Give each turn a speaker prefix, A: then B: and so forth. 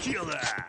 A: killer!